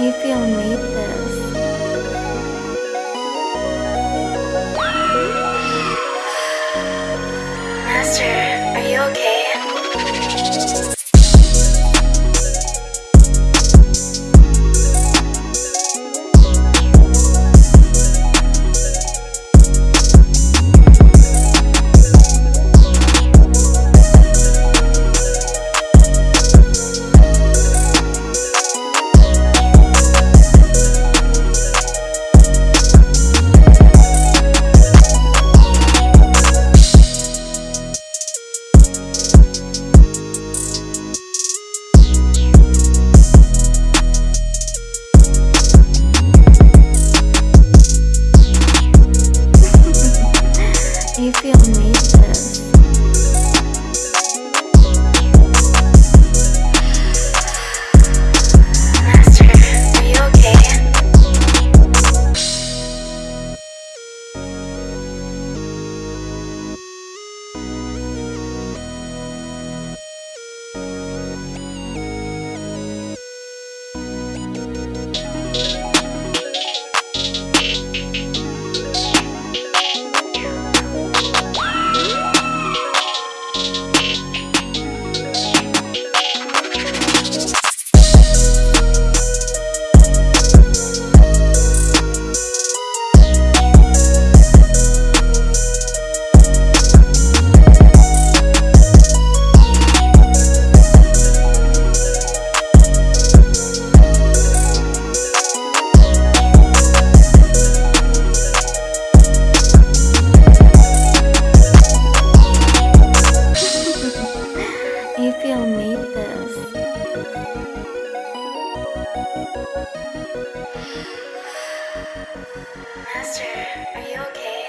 you feel me? This. Master, are you okay?